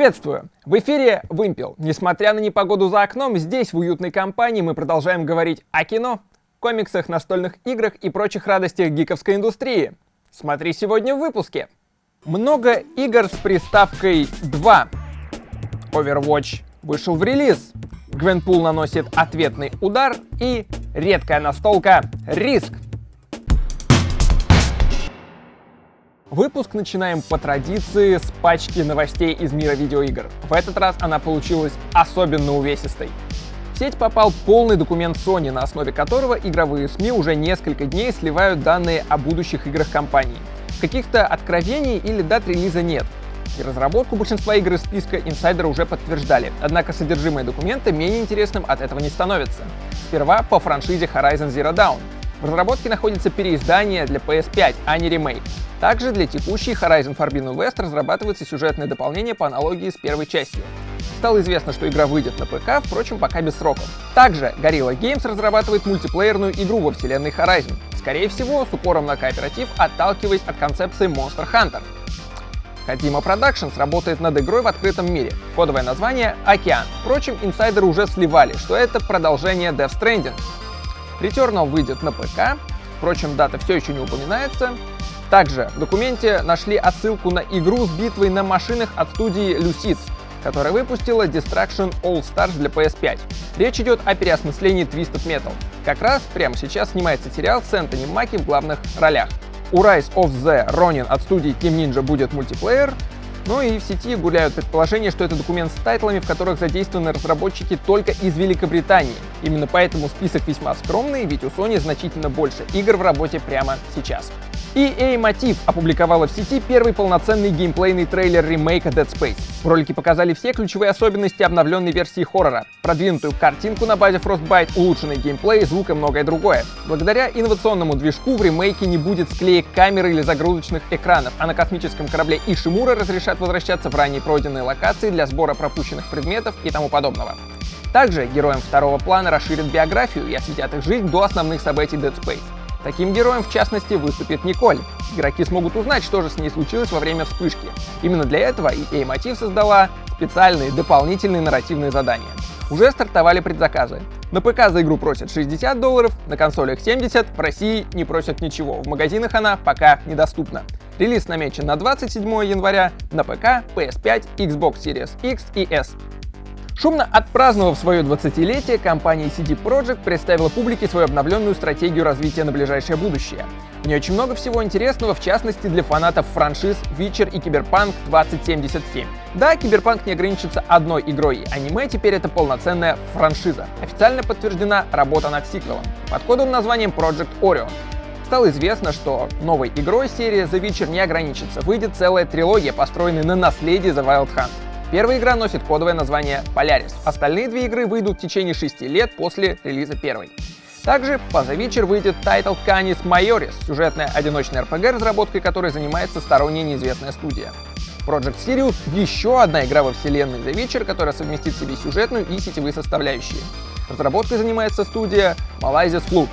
Приветствую! В эфире Вымпел. Несмотря на непогоду за окном, здесь, в уютной компании, мы продолжаем говорить о кино, комиксах, настольных играх и прочих радостях гиковской индустрии. Смотри сегодня в выпуске. Много игр с приставкой 2. Overwatch вышел в релиз. Гвенпул наносит ответный удар и редкая настолка Риск. Выпуск начинаем по традиции с пачки новостей из мира видеоигр. В этот раз она получилась особенно увесистой. В сеть попал полный документ Sony, на основе которого игровые СМИ уже несколько дней сливают данные о будущих играх компании. Каких-то откровений или дат релиза нет. И разработку большинства игр из списка инсайдеры уже подтверждали, однако содержимое документа менее интересным от этого не становится. Сперва по франшизе Horizon Zero Dawn. В разработке находится переиздание для PS5, а не ремейк. Также для текущей Horizon Forbidden West разрабатывается сюжетное дополнение по аналогии с первой частью. Стало известно, что игра выйдет на ПК, впрочем, пока без сроков. Также Gorilla Games разрабатывает мультиплеерную игру во вселенной Horizon, скорее всего, с упором на кооператив, отталкиваясь от концепции Monster Hunter. Kojima Productions работает над игрой в открытом мире. Кодовое название — Океан. Впрочем, инсайдеры уже сливали, что это продолжение Death Stranding. Returnal выйдет на ПК, впрочем, дата все еще не упоминается, также в документе нашли отсылку на игру с битвой на машинах от студии Lucid, которая выпустила Destruction All Stars для PS5. Речь идет о переосмыслении Twisted Metal. Как раз прямо сейчас снимается сериал с Энтони Маки в главных ролях. У Rise of the Ronin от студии Team Ninja будет мультиплеер, ну и в сети гуляют предположения, что это документ с тайтлами, в которых задействованы разработчики только из Великобритании. Именно поэтому список весьма скромный, ведь у Sony значительно больше игр в работе прямо сейчас. EA Motive опубликовала в сети первый полноценный геймплейный трейлер ремейка Dead Space. В ролике показали все ключевые особенности обновленной версии хоррора, продвинутую картинку на базе Frostbite, улучшенный геймплей, звук и многое другое. Благодаря инновационному движку в ремейке не будет склеек камеры или загрузочных экранов, а на космическом корабле Ишимура разрешат возвращаться в ранее пройденные локации для сбора пропущенных предметов и тому подобного. Также героям второго плана расширят биографию и осветят их жизнь до основных событий Dead Space. Таким героем, в частности, выступит Николь. Игроки смогут узнать, что же с ней случилось во время вспышки. Именно для этого EA Motive создала специальные дополнительные нарративные задания. Уже стартовали предзаказы. На ПК за игру просят 60 долларов, на консолях 70, в России не просят ничего, в магазинах она пока недоступна. Релиз намечен на 27 января на ПК, PS5, Xbox Series X и S. Шумно отпраздновав свое 20-летие, компания CD Projekt представила публике свою обновленную стратегию развития на ближайшее будущее. В ней очень много всего интересного, в частности для фанатов франшиз Witcher и Cyberpunk 2077. Да, Cyberpunk не ограничится одной игрой, аниме теперь это полноценная франшиза. Официально подтверждена работа над сиквелом под кодовым названием Project Orion. Стало известно, что новой игрой серии The Witcher не ограничится, выйдет целая трилогия, построенная на наследии The Wild Hunt. Первая игра носит кодовое название Polaris. Остальные две игры выйдут в течение 6 лет после релиза первой. Также по The Witcher выйдет тайтл Canis Majoris, сюжетная одиночная RPG, разработкой которой занимается сторонняя неизвестная студия. Project Sirius — еще одна игра во вселенной The Witcher, которая совместит в себе сюжетную и сетевые составляющие. Разработкой занимается студия Molasses Flood.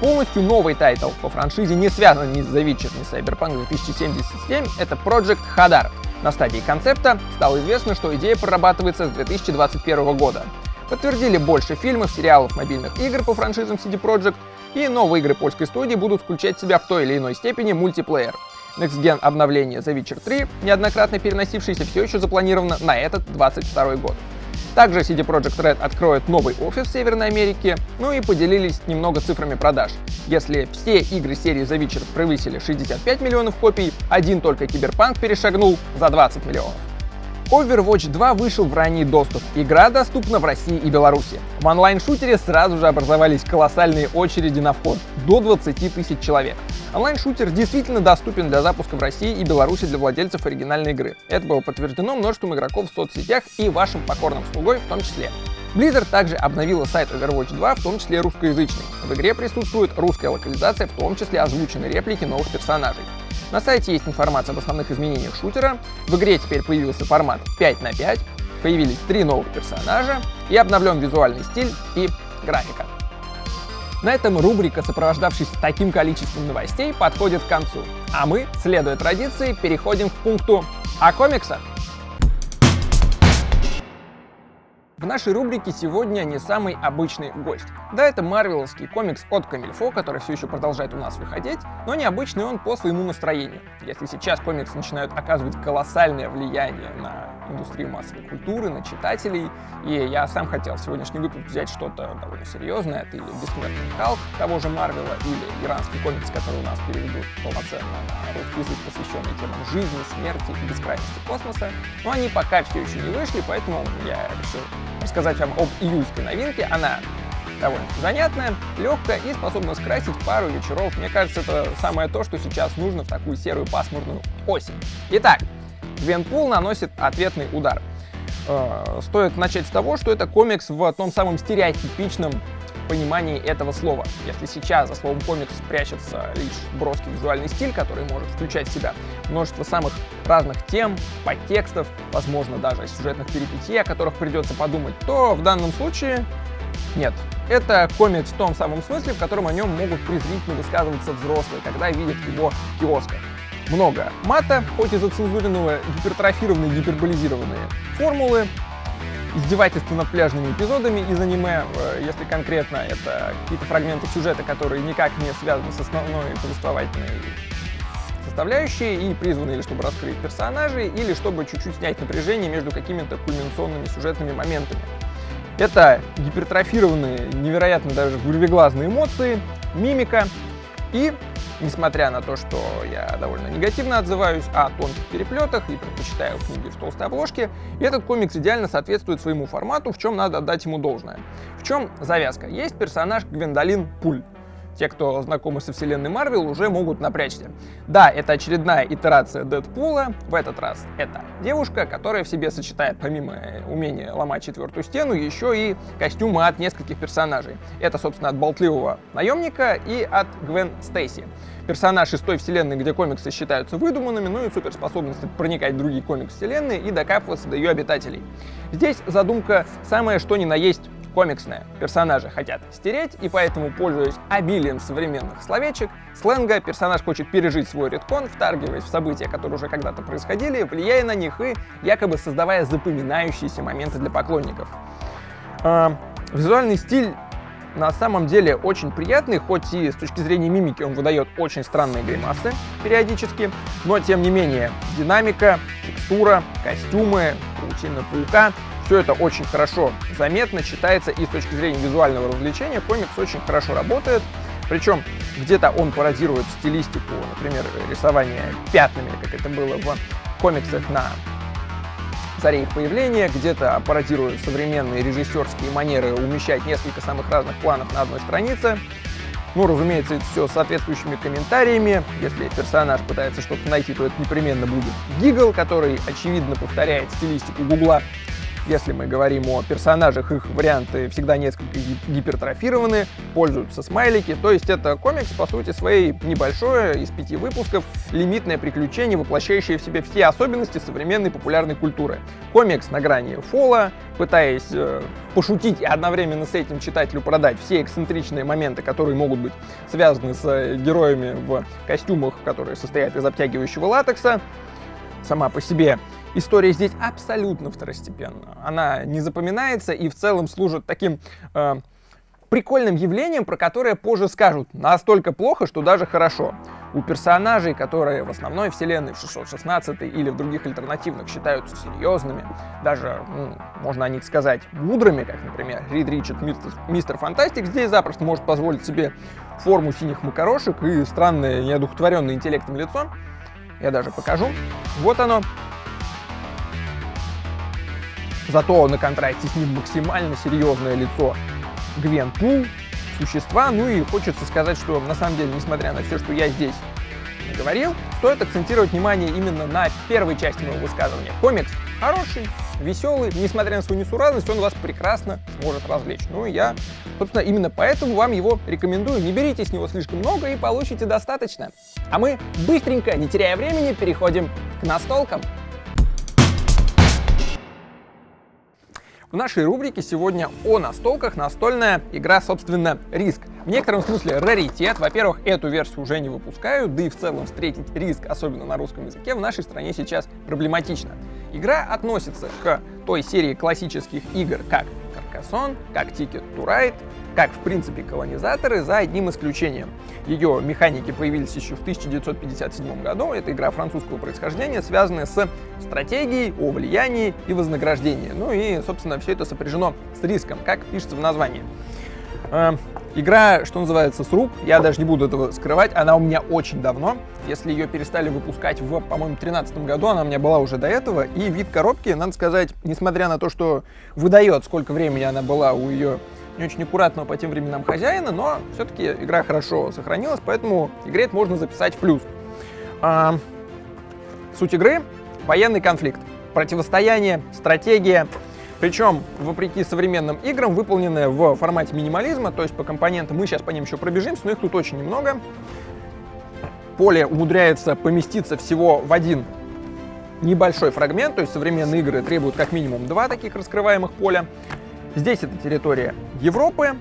Полностью новый тайтл по франшизе не связан ни с The Witcher, ни с Cyberpunk 2077 — это Project Hadar, на стадии концепта стало известно, что идея прорабатывается с 2021 года. Подтвердили больше фильмов, сериалов, мобильных игр по франшизам CD Projekt, и новые игры польской студии будут включать в себя в той или иной степени мультиплеер. Next Gen обновление The Witcher 3, неоднократно переносившееся, все еще запланировано на этот 22 год. Также CD Projekt Red откроет новый офис в Северной Америке, ну и поделились немного цифрами продаж. Если все игры серии The Witcher превысили 65 миллионов копий, один только Киберпанк перешагнул за 20 миллионов. Overwatch 2 вышел в ранний доступ. Игра доступна в России и Беларуси. В онлайн-шутере сразу же образовались колоссальные очереди на вход — до 20 тысяч человек. Онлайн-шутер действительно доступен для запуска в России и Беларуси для владельцев оригинальной игры. Это было подтверждено множеством игроков в соцсетях и вашим покорным слугой в том числе. Blizzard также обновила сайт Overwatch 2, в том числе русскоязычный. В игре присутствует русская локализация, в том числе озвучены реплики новых персонажей. На сайте есть информация об основных изменениях шутера. В игре теперь появился формат 5 на 5, появились три новых персонажа и обновлен визуальный стиль и графика. На этом рубрика, сопровождавшись таким количеством новостей, подходит к концу. А мы, следуя традиции, переходим к пункту о комиксах. В нашей рубрике сегодня не самый обычный гость. Да, это марвеловский комикс от Камильфо, который все еще продолжает у нас выходить, но необычный он по своему настроению. Если сейчас комиксы начинают оказывать колоссальное влияние на индустрию массовой культуры, на читателей, и я сам хотел в сегодняшний выпуск взять что-то довольно серьезное, это или «Бессмертный Халк» того же Марвела, или иранский комикс, который у нас переведут полноценно на русский язык, посвященный темам жизни, смерти и бескрайности космоса, но они пока все еще не вышли, поэтому я решил рассказать вам об июльской новинке. Она довольно занятная, легкая и способна скрасить пару вечеров. Мне кажется, это самое то, что сейчас нужно в такую серую пасмурную осень. Итак, Гвенпул наносит ответный удар. Э, стоит начать с того, что это комикс в том самом стереотипичном понимании этого слова. Если сейчас за словом комикс прячется лишь броский визуальный стиль, который может включать в себя множество самых разных тем, подтекстов, возможно, даже сюжетных перипетий, о которых придется подумать, то в данном случае нет. Это комикс в том самом смысле, в котором о нем могут презрительно высказываться взрослые, когда видят его в киосках. Много мата, хоть и зацензуренного, гипертрофированные, гиперболизированные формулы, издевательства над пляжными эпизодами из аниме, э, если конкретно это какие-то фрагменты сюжета, которые никак не связаны с основной повествовательной составляющей и призваны или чтобы раскрыть персонажей, или чтобы чуть-чуть снять напряжение между какими-то кульминационными сюжетными моментами. Это гипертрофированные, невероятно даже вырвиглазные эмоции, мимика и Несмотря на то, что я довольно негативно отзываюсь о тонких переплетах и предпочитаю книги в толстой обложке, этот комикс идеально соответствует своему формату, в чем надо отдать ему должное. В чем завязка? Есть персонаж Гвендолин Пуль. Те, кто знакомы со вселенной Марвел, уже могут напрячься. Да, это очередная итерация Дэдпула. В этот раз это девушка, которая в себе сочетает, помимо умения ломать четвертую стену, еще и костюмы от нескольких персонажей. Это, собственно, от болтливого наемника и от Гвен Стейси. Персонаж из той вселенной, где комиксы считаются выдуманными, ну и суперспособность проникать в другие комикс-вселенные и докапываться до ее обитателей. Здесь задумка самая что ни на есть комиксная. Персонажи хотят стереть, и поэтому, пользуясь обилием современных словечек, сленга, персонаж хочет пережить свой редкон, втаргиваясь в события, которые уже когда-то происходили, влияя на них и якобы создавая запоминающиеся моменты для поклонников. Э, визуальный стиль на самом деле очень приятный, хоть и с точки зрения мимики он выдает очень странные гримасы периодически, но тем не менее динамика, текстура, костюмы, паутина паука все это очень хорошо заметно, читается и с точки зрения визуального развлечения комикс очень хорошо работает. Причем где-то он пародирует стилистику, например, рисования пятнами, как это было в комиксах на заре их появления, где-то пародирует современные режиссерские манеры умещать несколько самых разных планов на одной странице. Ну, разумеется, это все соответствующими комментариями. Если персонаж пытается что-то найти, то это непременно будет гигл, который, очевидно, повторяет стилистику Гугла. Если мы говорим о персонажах, их варианты всегда несколько гипертрофированы, пользуются смайлики, то есть это комикс, по сути своей, небольшое, из пяти выпусков, лимитное приключение, воплощающее в себе все особенности современной популярной культуры. Комикс на грани фола, пытаясь э, пошутить и одновременно с этим читателю продать все эксцентричные моменты, которые могут быть связаны с э, героями в костюмах, которые состоят из обтягивающего латекса, сама по себе история здесь абсолютно второстепенна. Она не запоминается и в целом служит таким э, прикольным явлением, про которое позже скажут настолько плохо, что даже хорошо. У персонажей, которые в основной вселенной в 616 или в других альтернативных считаются серьезными, даже, ну, можно о них сказать, мудрыми, как, например, Рид Ричард, мистер, мистер Фантастик, здесь запросто может позволить себе форму синих макарошек и странное неодухотворенное интеллектом лицо. Я даже покажу. Вот оно, Зато на контрасте с ним максимально серьезное лицо Гвен Пул, существа. Ну и хочется сказать, что на самом деле, несмотря на все, что я здесь говорил, стоит акцентировать внимание именно на первой части моего высказывания. Комикс хороший, веселый, несмотря на свою несуразность, он вас прекрасно сможет развлечь. Ну и я, собственно, именно поэтому вам его рекомендую. Не берите с него слишком много и получите достаточно. А мы быстренько, не теряя времени, переходим к настолкам. В нашей рубрике сегодня о настолках настольная игра, собственно, Риск. В некотором смысле раритет. Во-первых, эту версию уже не выпускают, да и в целом встретить риск, особенно на русском языке, в нашей стране сейчас проблематично. Игра относится к той серии классических игр, как Carcassonne, как Ticket to Ride, как, в принципе, колонизаторы, за одним исключением. Ее механики появились еще в 1957 году. Это игра французского происхождения, связанная с стратегией о влиянии и вознаграждении. Ну и, собственно, все это сопряжено с риском, как пишется в названии. Э, игра, что называется, с рук, я даже не буду этого скрывать, она у меня очень давно. Если ее перестали выпускать в, по-моему, 2013 году, она у меня была уже до этого. И вид коробки, надо сказать, несмотря на то, что выдает, сколько времени она была у ее не очень аккуратного по тем временам хозяина, но все-таки игра хорошо сохранилась, поэтому игре это можно записать в плюс. А, суть игры — военный конфликт, противостояние, стратегия, причем, вопреки современным играм, выполненная в формате минимализма, то есть по компонентам, мы сейчас по ним еще пробежимся, но их тут очень немного. Поле умудряется поместиться всего в один небольшой фрагмент, то есть современные игры требуют как минимум два таких раскрываемых поля. Здесь это территория Европы,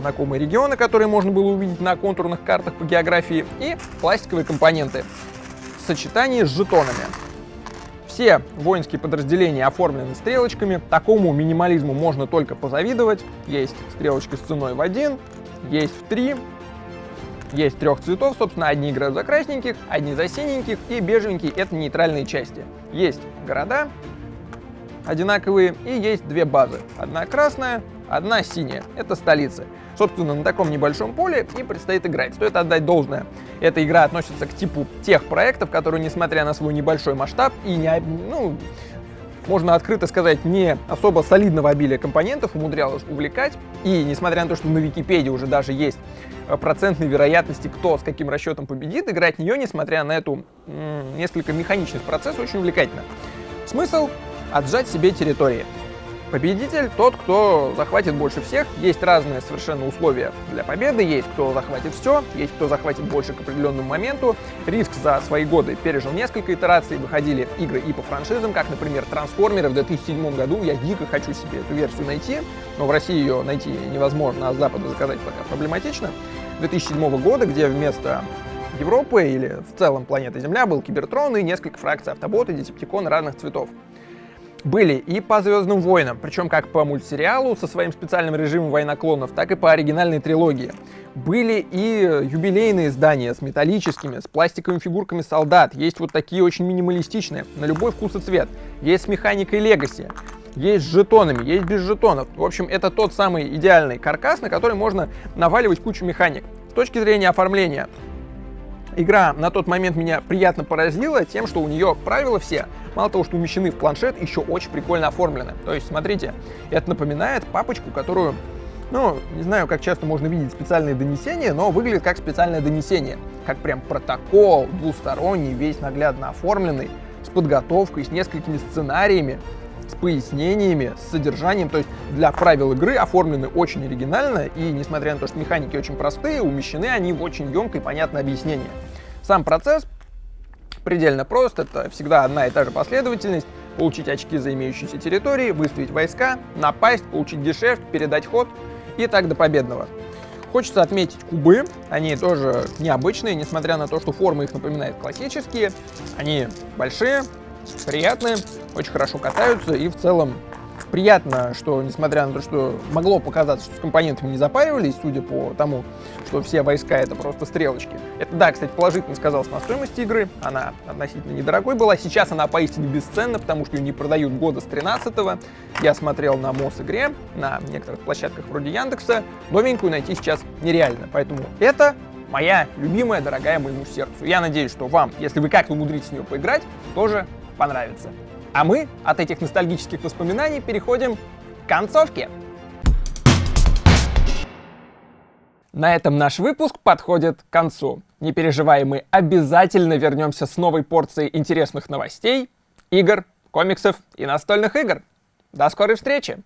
знакомые регионы, которые можно было увидеть на контурных картах по географии, и пластиковые компоненты в сочетании с жетонами. Все воинские подразделения оформлены стрелочками. Такому минимализму можно только позавидовать. Есть стрелочки с ценой в один, есть в три, есть трех цветов, собственно, одни играют за красненьких, одни за синеньких, и бежевенькие — это нейтральные части. Есть города одинаковые, и есть две базы. Одна красная, одна синяя. Это столицы. Собственно, на таком небольшом поле и предстоит играть. Стоит отдать должное. Эта игра относится к типу тех проектов, которые, несмотря на свой небольшой масштаб и не, ну, можно открыто сказать, не особо солидного обилия компонентов умудрялась увлекать. И несмотря на то, что на Википедии уже даже есть э, процентные вероятности, кто с каким расчетом победит, играть в нее, несмотря на эту несколько механичных процессов, очень увлекательно. Смысл — отжать себе территории. Победитель тот, кто захватит больше всех. Есть разные совершенно условия для победы. Есть кто захватит все, есть кто захватит больше к определенному моменту. Риск за свои годы пережил несколько итераций. Выходили игры и по франшизам, как, например, Трансформеры в 2007 году. Я дико хочу себе эту версию найти, но в России ее найти невозможно, а с Запада заказать пока проблематично. 2007 года, где вместо Европы или в целом планеты Земля был Кибертрон и несколько фракций автоботы, десептиконы разных цветов были и по «Звездным войнам», причем как по мультсериалу со своим специальным режимом «Война клонов», так и по оригинальной трилогии. Были и юбилейные издания с металлическими, с пластиковыми фигурками солдат. Есть вот такие очень минималистичные, на любой вкус и цвет. Есть с механикой Legacy, есть с жетонами, есть без жетонов. В общем, это тот самый идеальный каркас, на который можно наваливать кучу механик. С точки зрения оформления, Игра на тот момент меня приятно поразила тем, что у нее правила все, мало того, что умещены в планшет, еще очень прикольно оформлены. То есть, смотрите, это напоминает папочку, которую ну, не знаю, как часто можно видеть специальные донесения, но выглядит как специальное донесение. Как прям протокол, двусторонний, весь наглядно оформленный, с подготовкой, с несколькими сценариями с пояснениями, с содержанием. То есть для правил игры оформлены очень оригинально, и несмотря на то, что механики очень простые, умещены они в очень емкое и понятное объяснение. Сам процесс предельно прост, это всегда одна и та же последовательность. Получить очки за имеющиеся территории, выставить войска, напасть, получить гешефт, передать ход и так до победного. Хочется отметить кубы, они тоже необычные, несмотря на то, что формы их напоминают классические. Они большие, приятные, очень хорошо катаются и в целом приятно, что несмотря на то, что могло показаться, что с компонентами не запаривались, судя по тому, что все войска это просто стрелочки. Это, да, кстати, положительно сказалось на стоимости игры, она относительно недорогой была, сейчас она поистине бесценна, потому что ее не продают года с 13 -го. Я смотрел на МОС игре, на некоторых площадках вроде Яндекса, новенькую найти сейчас нереально, поэтому это моя любимая, дорогая моему сердцу. Я надеюсь, что вам, если вы как-то умудритесь в нее поиграть, тоже понравится. А мы от этих ностальгических воспоминаний переходим к концовке. На этом наш выпуск подходит к концу. Не переживай, мы обязательно вернемся с новой порцией интересных новостей, игр, комиксов и настольных игр. До скорой встречи!